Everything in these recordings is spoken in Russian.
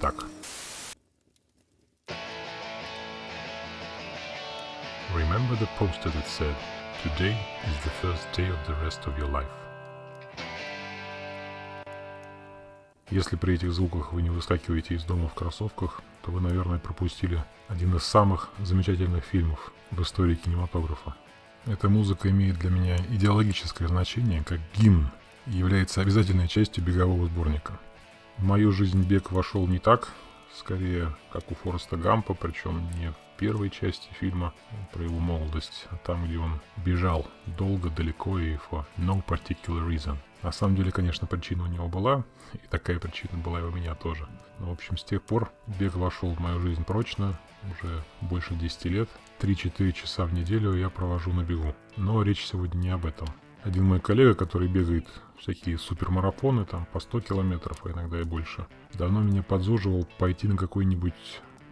так. Remember the poster that said, Today is the first day of the rest of your life. Если при этих звуках вы не выскакиваете из дома в кроссовках, то вы, наверное, пропустили один из самых замечательных фильмов в истории кинематографа. Эта музыка имеет для меня идеологическое значение, как гимн, и является обязательной частью бегового сборника. В мою жизнь бег вошел не так, скорее, как у Фореста Гампа, причем не в первой части фильма про его молодость, а там, где он бежал долго, далеко и for no particular reason. На самом деле, конечно, причина у него была, и такая причина была и у меня тоже. Но, в общем, с тех пор бег вошел в мою жизнь прочно, уже больше 10 лет. 3-4 часа в неделю я провожу на бегу. Но речь сегодня не об этом. Один мой коллега, который бегает всякие супермарафоны, там по 100 километров, а иногда и больше, давно меня подзуживал пойти на какое-нибудь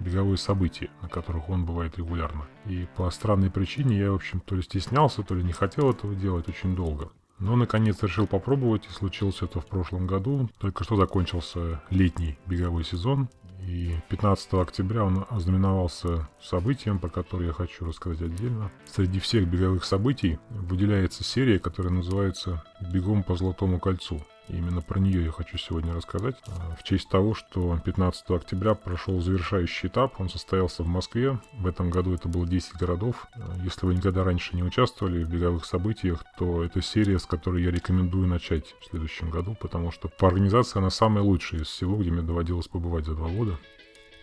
беговое событие, на которых он бывает регулярно. И по странной причине я, в общем, то ли стеснялся, то ли не хотел этого делать очень долго. Но, наконец, решил попробовать, и случилось это в прошлом году. Только что закончился летний беговой сезон, и 15 октября он ознаменовался событием, про которое я хочу рассказать отдельно. Среди всех беговых событий выделяется серия, которая называется «Бегом по Золотому кольцу». Именно про нее я хочу сегодня рассказать. А, в честь того, что 15 октября прошел завершающий этап. Он состоялся в Москве. В этом году это было 10 городов. А, если вы никогда раньше не участвовали в беговых событиях, то это серия, с которой я рекомендую начать в следующем году, потому что по организации она самая лучшая из всего, где мне доводилось побывать за два года.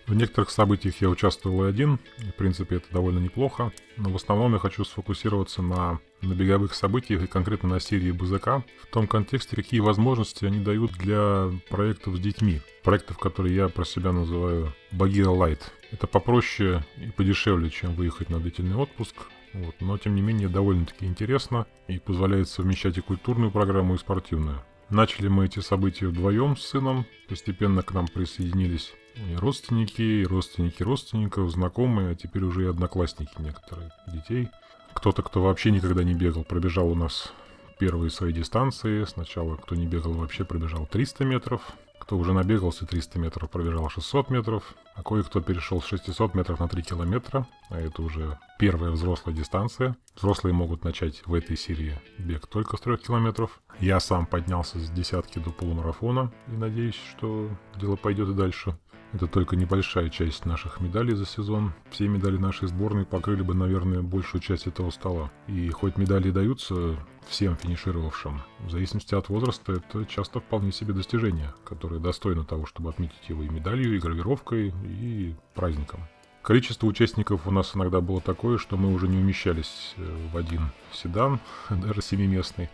В некоторых событиях я участвовал и один, и, в принципе это довольно неплохо, но в основном я хочу сфокусироваться на, на беговых событиях и конкретно на серии БЗК, в том контексте, какие возможности они дают для проектов с детьми, проектов, которые я про себя называю Багира Лайт. Это попроще и подешевле, чем выехать на длительный отпуск, вот, но тем не менее довольно-таки интересно и позволяет совмещать и культурную программу, и спортивную. Начали мы эти события вдвоем с сыном, постепенно к нам присоединились и родственники, и родственники родственников, знакомые, а теперь уже и одноклассники некоторых детей. Кто-то, кто вообще никогда не бегал, пробежал у нас первые свои дистанции. Сначала, кто не бегал вообще, пробежал 300 метров. Кто уже набегался 300 метров, пробежал 600 метров. А кое-кто перешел с 600 метров на 3 километра. А это уже первая взрослая дистанция. Взрослые могут начать в этой серии бег только с 3 километров. Я сам поднялся с десятки до полумарафона и надеюсь, что дело пойдет и дальше. Это только небольшая часть наших медалей за сезон. Все медали нашей сборной покрыли бы, наверное, большую часть этого стола. И хоть медали даются всем финишировавшим, в зависимости от возраста, это часто вполне себе достижение, которое достойно того, чтобы отметить его и медалью, и гравировкой, и праздником. Количество участников у нас иногда было такое, что мы уже не умещались э, в один седан, даже семиместный,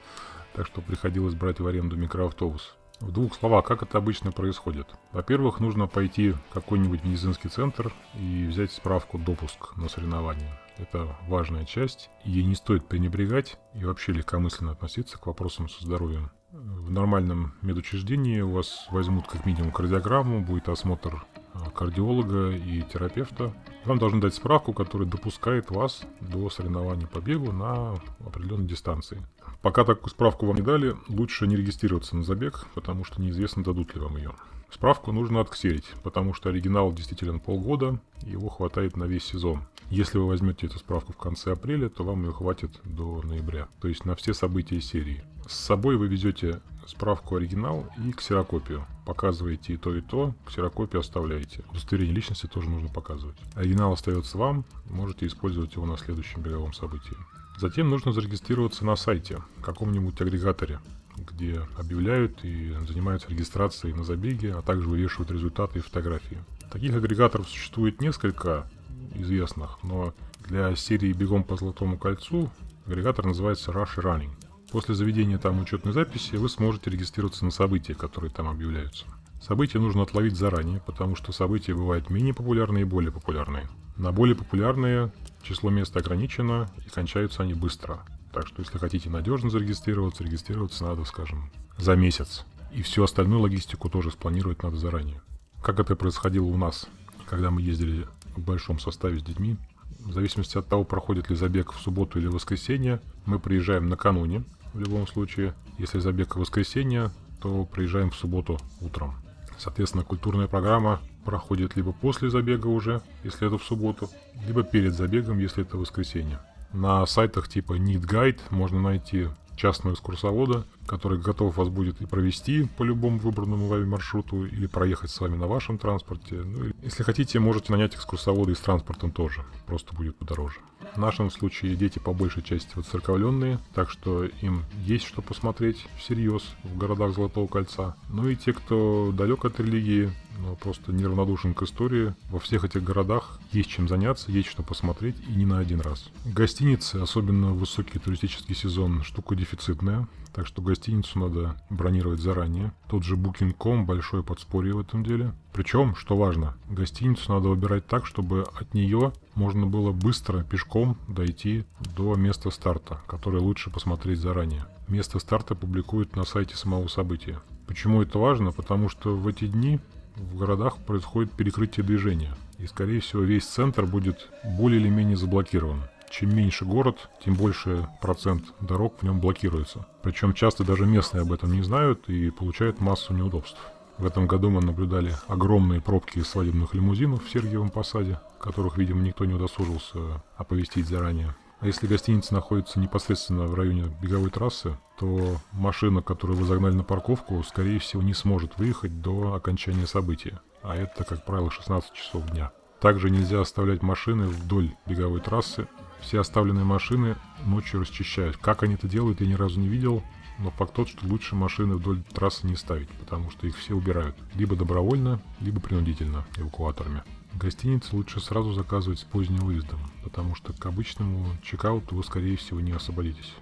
так что приходилось брать в аренду микроавтобус. В двух словах, как это обычно происходит? Во-первых, нужно пойти в какой-нибудь медицинский центр и взять справку допуск на соревнования. Это важная часть, ей не стоит пренебрегать и вообще легкомысленно относиться к вопросам со здоровьем. В нормальном медучреждении у вас возьмут как минимум кардиограмму, будет осмотр а, кардиолога и терапевта. Вам должны дать справку, которая допускает вас до соревнований по бегу на определенной дистанции. Пока такую справку вам не дали, лучше не регистрироваться на забег, потому что неизвестно, дадут ли вам ее. Справку нужно отксерить, потому что оригинал действителен полгода, его хватает на весь сезон. Если вы возьмете эту справку в конце апреля, то вам ее хватит до ноября, то есть на все события серии. С собой вы везете справку оригинал и ксерокопию. Показываете и то, и то, ксерокопию оставляете. Удостоверение личности тоже нужно показывать. Оригинал остается вам, можете использовать его на следующем беговом событии. Затем нужно зарегистрироваться на сайте, каком-нибудь агрегаторе, где объявляют и занимаются регистрацией на забеге, а также вывешивают результаты и фотографии. Таких агрегаторов существует несколько известных, но для серии «Бегом по Золотому кольцу» агрегатор называется Rush Running. После заведения там учетной записи вы сможете регистрироваться на события, которые там объявляются. События нужно отловить заранее, потому что события бывают менее популярные и более популярные. На более популярные число мест ограничено и кончаются они быстро. Так что если хотите надежно зарегистрироваться, регистрироваться надо, скажем, за месяц. И всю остальную логистику тоже спланировать надо заранее. Как это происходило у нас, когда мы ездили в большом составе с детьми. В зависимости от того, проходит ли забег в субботу или в воскресенье, мы приезжаем накануне, в любом случае. Если забег в воскресенье, то приезжаем в субботу утром. Соответственно, культурная программа проходит либо после забега уже, если это в субботу, либо перед забегом, если это воскресенье. На сайтах типа Need Guide можно найти частного экскурсовода, который готов вас будет и провести по любому выбранному вами маршруту, или проехать с вами на вашем транспорте. Ну, если хотите, можете нанять экскурсовода и с транспортом тоже, просто будет подороже. В нашем случае дети по большей части воцерковленные, так что им есть что посмотреть всерьез в городах Золотого Кольца. Ну и те, кто далек от религии, но просто неравнодушен к истории. Во всех этих городах есть чем заняться, есть что посмотреть и не на один раз. Гостиницы, особенно в высокий туристический сезон, штука дефицитная. Так что гостиницу надо бронировать заранее. Тот же Booking.com большое подспорье в этом деле. Причем, что важно, гостиницу надо выбирать так, чтобы от нее можно было быстро пешком дойти до места старта, которое лучше посмотреть заранее. Место старта публикуют на сайте самого события. Почему это важно? Потому что в эти дни в городах происходит перекрытие движения. И, скорее всего, весь центр будет более или менее заблокирован. Чем меньше город, тем больше процент дорог в нем блокируется. Причем часто даже местные об этом не знают и получают массу неудобств. В этом году мы наблюдали огромные пробки свадебных лимузинов в Сергиевом Посаде, которых, видимо, никто не удосужился оповестить заранее. А если гостиница находится непосредственно в районе беговой трассы, то машина, которую вы загнали на парковку, скорее всего не сможет выехать до окончания события. А это, как правило, 16 часов дня. Также нельзя оставлять машины вдоль беговой трассы. Все оставленные машины ночью расчищают. Как они это делают, я ни разу не видел. Но факт тот, что лучше машины вдоль трассы не ставить, потому что их все убирают. Либо добровольно, либо принудительно эвакуаторами. Гостиницы лучше сразу заказывать с поздним выездом, потому что к обычному чекауту вы скорее всего не освободитесь.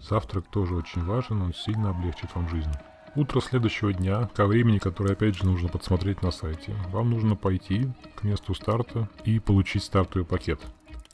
Завтрак тоже очень важен, он сильно облегчит вам жизнь. Утро следующего дня, ко времени, которое опять же нужно подсмотреть на сайте, вам нужно пойти к месту старта и получить стартовый пакет.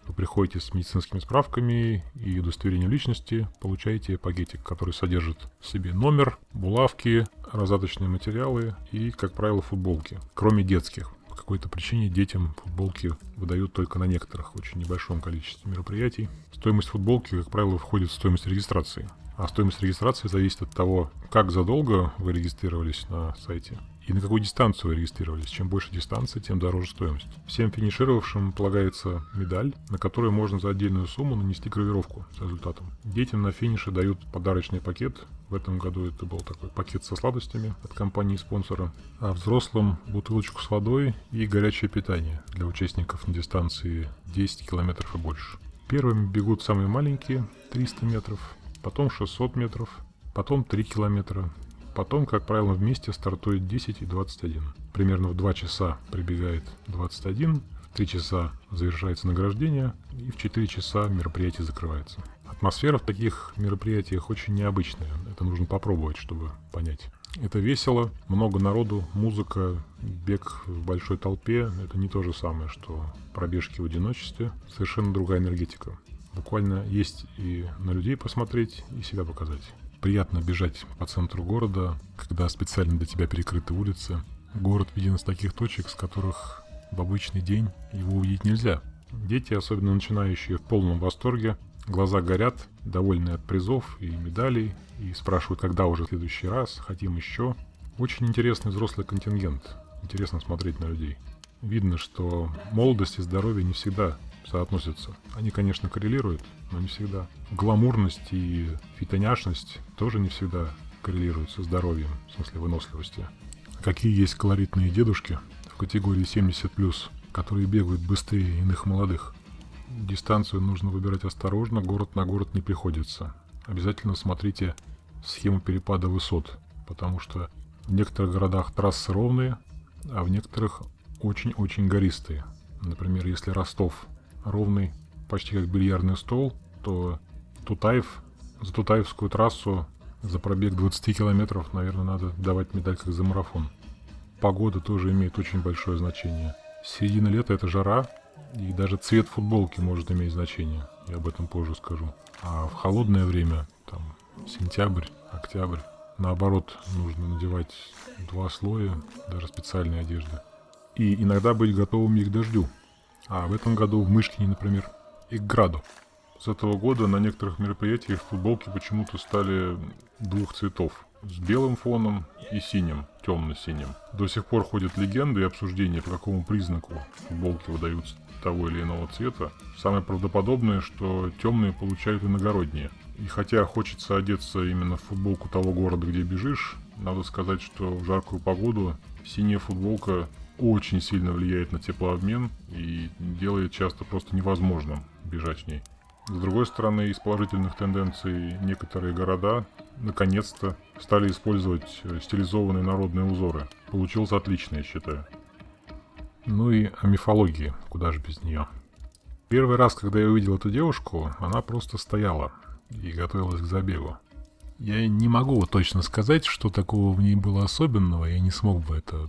Вы приходите с медицинскими справками и удостоверением личности, получаете пакетик, который содержит в себе номер, булавки, раздаточные материалы и, как правило, футболки, кроме детских. По какой-то причине детям футболки выдают только на некоторых, очень небольшом количестве мероприятий. Стоимость футболки, как правило, входит в стоимость регистрации. А стоимость регистрации зависит от того, как задолго вы регистрировались на сайте и на какую дистанцию вы регистрировались. Чем больше дистанция, тем дороже стоимость. Всем финишировавшим полагается медаль, на которую можно за отдельную сумму нанести гравировку с результатом. Детям на финише дают подарочный пакет. В этом году это был такой пакет со сладостями от компании-спонсора. А взрослым бутылочку с водой и горячее питание для участников на дистанции 10 километров и больше. Первыми бегут самые маленькие, 300 метров, потом 600 метров, потом 3 километра, Потом, как правило, вместе стартует 10 и 21. Примерно в 2 часа прибегает 21, в 3 часа завершается награждение и в 4 часа мероприятие закрывается. Атмосфера в таких мероприятиях очень необычная. Это нужно попробовать, чтобы понять. Это весело, много народу, музыка, бег в большой толпе. Это не то же самое, что пробежки в одиночестве. Совершенно другая энергетика. Буквально есть и на людей посмотреть, и себя показать приятно бежать по центру города, когда специально для тебя перекрыты улицы. Город виден из таких точек, с которых в обычный день его увидеть нельзя. Дети, особенно начинающие, в полном восторге, глаза горят, довольные от призов и медалей, и спрашивают, когда уже в следующий раз, хотим еще. Очень интересный взрослый контингент, интересно смотреть на людей. Видно, что молодость и здоровье не всегда соотносятся. Они, конечно, коррелируют, но не всегда. Гламурность и фитоняшность тоже не всегда коррелируют со здоровьем, в смысле выносливости. Какие есть колоритные дедушки в категории 70+, которые бегают быстрее иных молодых. Дистанцию нужно выбирать осторожно, город на город не приходится. Обязательно смотрите схему перепада высот, потому что в некоторых городах трассы ровные, а в некоторых очень-очень гористые. Например, если Ростов ровный, почти как бильярдный стол, то Тутаев, за Тутаевскую трассу за пробег 20 километров, наверное, надо давать медаль как за марафон. Погода тоже имеет очень большое значение. Середина лета – это жара, и даже цвет футболки может иметь значение. Я об этом позже скажу. А в холодное время, там, сентябрь, октябрь, наоборот, нужно надевать два слоя, даже специальной одежды. И иногда быть готовым к дождю. А в этом году в Мышкине, например, и к граду. С этого года на некоторых мероприятиях футболки почему-то стали двух цветов. С белым фоном и синим, темно-синим. До сих пор ходят легенды и обсуждения, по какому признаку футболки выдаются того или иного цвета. Самое правдоподобное, что темные получают иногородние. И хотя хочется одеться именно в футболку того города, где бежишь, надо сказать, что в жаркую погоду синяя футболка очень сильно влияет на теплообмен и делает часто просто невозможным бежать в ней. С другой стороны, из положительных тенденций некоторые города наконец-то стали использовать э, стилизованные народные узоры. Получилось отлично, я считаю. Ну и о мифологии, куда же без нее. Первый раз, когда я увидел эту девушку, она просто стояла и готовилась к забегу. Я не могу точно сказать, что такого в ней было особенного, я не смог бы это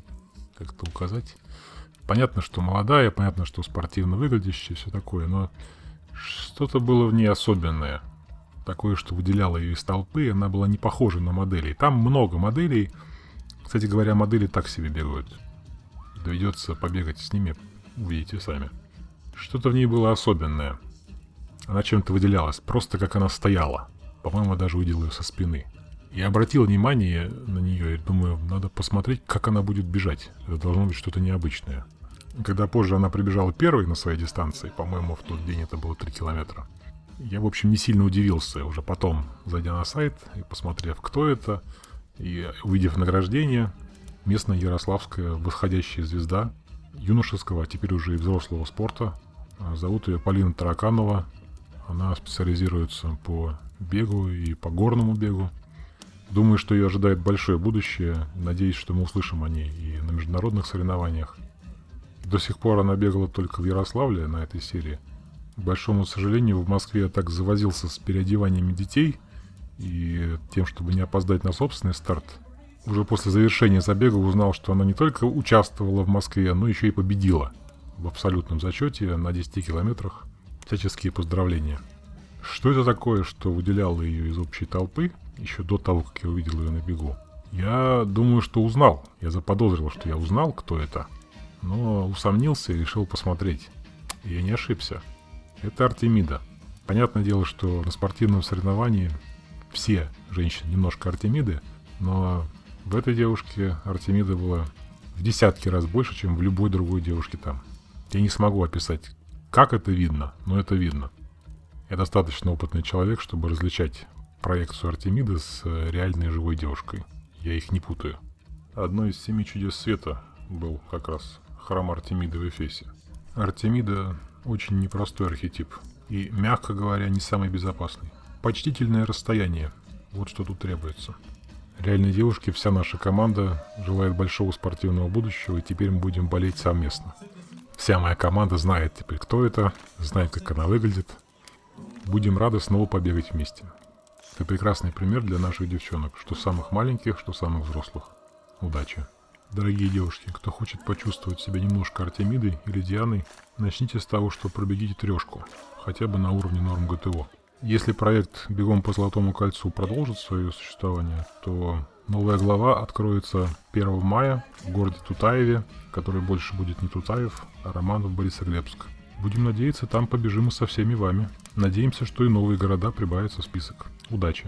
как-то указать. Понятно, что молодая, понятно, что спортивно выглядящая, все такое, но что-то было в ней особенное. Такое, что выделяло ее из толпы, она была не похожа на моделей. Там много моделей. Кстати говоря, модели так себе бегают. Доведется побегать с ними, увидите сами. Что-то в ней было особенное. Она чем-то выделялась, просто как она стояла. По-моему, даже увидел ее со спины. Я обратил внимание на нее и думаю, надо посмотреть, как она будет бежать. Это должно быть что-то необычное. Когда позже она прибежала первой на своей дистанции, по-моему, в тот день это было 3 километра, я, в общем, не сильно удивился. Уже потом, зайдя на сайт и посмотрев, кто это, и увидев награждение, местная ярославская восходящая звезда юношеского, а теперь уже и взрослого спорта. А, зовут ее Полина Тараканова. Она специализируется по бегу и по горному бегу. Думаю, что ее ожидает большое будущее. Надеюсь, что мы услышим о ней и на международных соревнованиях. До сих пор она бегала только в Ярославле на этой серии. К большому сожалению, в Москве я так завозился с переодеваниями детей и тем, чтобы не опоздать на собственный старт. Уже после завершения забега узнал, что она не только участвовала в Москве, но еще и победила в абсолютном зачете на 10 километрах. Всяческие поздравления. Что это такое, что выделяло ее из общей толпы, еще до того, как я увидел ее на бегу? Я думаю, что узнал. Я заподозрил, что я узнал, кто это но усомнился и решил посмотреть. И я не ошибся. Это Артемида. Понятное дело, что на спортивном соревновании все женщины немножко Артемиды, но в этой девушке Артемида была в десятки раз больше, чем в любой другой девушке там. Я не смогу описать, как это видно, но это видно. Я достаточно опытный человек, чтобы различать проекцию Артемиды с э, реальной живой девушкой. Я их не путаю. Одно из семи чудес света был как раз храм Артемиды в Эфесе. Артемида очень непростой архетип и, мягко говоря, не самый безопасный. Почтительное расстояние – вот что тут требуется. Реальной девушке вся наша команда желает большого спортивного будущего, и теперь мы будем болеть совместно. Вся моя команда знает теперь, кто это, знает, как она выглядит. Будем рады снова побегать вместе. Это прекрасный пример для наших девчонок, что самых маленьких, что самых взрослых. Удачи! Дорогие девушки, кто хочет почувствовать себя немножко Артемидой или Дианой, начните с того, что пробегите трешку, хотя бы на уровне норм ГТО. Если проект «Бегом по Золотому кольцу» продолжит свое существование, то новая глава откроется 1 мая в городе Тутаеве, который больше будет не Тутаев, а Романов Борисоглебск. Будем надеяться, там побежим и со всеми вами. Надеемся, что и новые города прибавятся в список. Удачи!